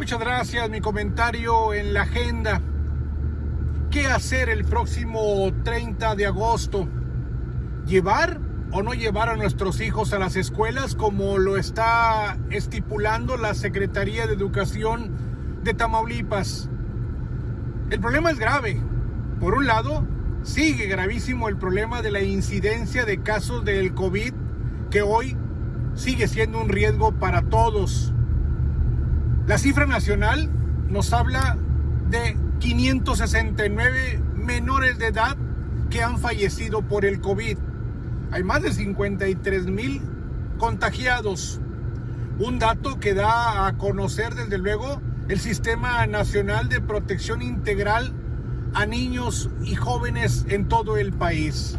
Muchas gracias. Mi comentario en la agenda. ¿Qué hacer el próximo 30 de agosto? ¿Llevar o no llevar a nuestros hijos a las escuelas como lo está estipulando la Secretaría de Educación de Tamaulipas? El problema es grave. Por un lado, sigue gravísimo el problema de la incidencia de casos del COVID que hoy sigue siendo un riesgo para todos. La cifra nacional nos habla de 569 menores de edad que han fallecido por el COVID. Hay más de 53 mil contagiados. Un dato que da a conocer desde luego el Sistema Nacional de Protección Integral a niños y jóvenes en todo el país.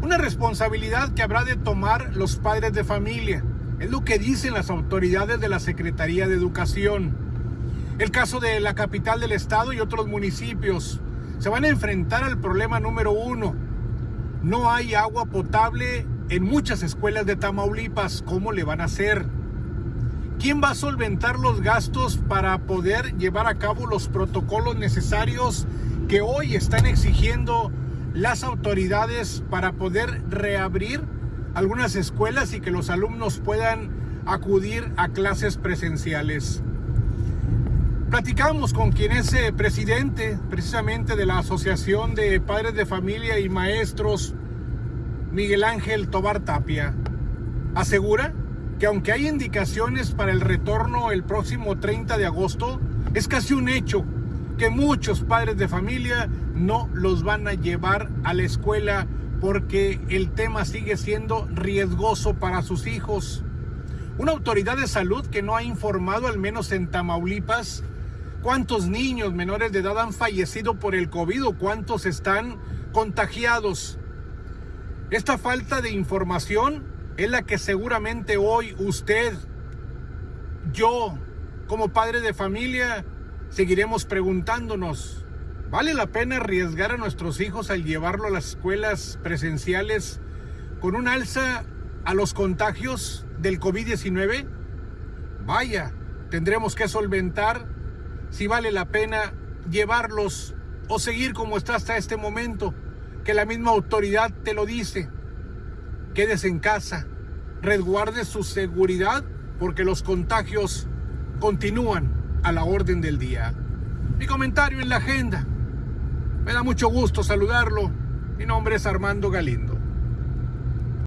Una responsabilidad que habrá de tomar los padres de familia es lo que dicen las autoridades de la Secretaría de Educación. El caso de la capital del estado y otros municipios se van a enfrentar al problema número uno. No hay agua potable en muchas escuelas de Tamaulipas. ¿Cómo le van a hacer? ¿Quién va a solventar los gastos para poder llevar a cabo los protocolos necesarios que hoy están exigiendo las autoridades para poder reabrir algunas escuelas y que los alumnos puedan acudir a clases presenciales. Platicamos con quien es eh, presidente precisamente de la Asociación de Padres de Familia y Maestros, Miguel Ángel Tobar Tapia. Asegura que aunque hay indicaciones para el retorno el próximo 30 de agosto, es casi un hecho que muchos padres de familia no los van a llevar a la escuela porque el tema sigue siendo riesgoso para sus hijos. Una autoridad de salud que no ha informado, al menos en Tamaulipas, cuántos niños menores de edad han fallecido por el COVID o cuántos están contagiados. Esta falta de información es la que seguramente hoy usted, yo, como padre de familia, seguiremos preguntándonos. ¿Vale la pena arriesgar a nuestros hijos al llevarlo a las escuelas presenciales con un alza a los contagios del COVID-19? Vaya, tendremos que solventar si vale la pena llevarlos o seguir como está hasta este momento, que la misma autoridad te lo dice. Quédese en casa, resguarde su seguridad porque los contagios continúan a la orden del día. Mi comentario en la agenda. Me da mucho gusto saludarlo. Mi nombre es Armando Galindo.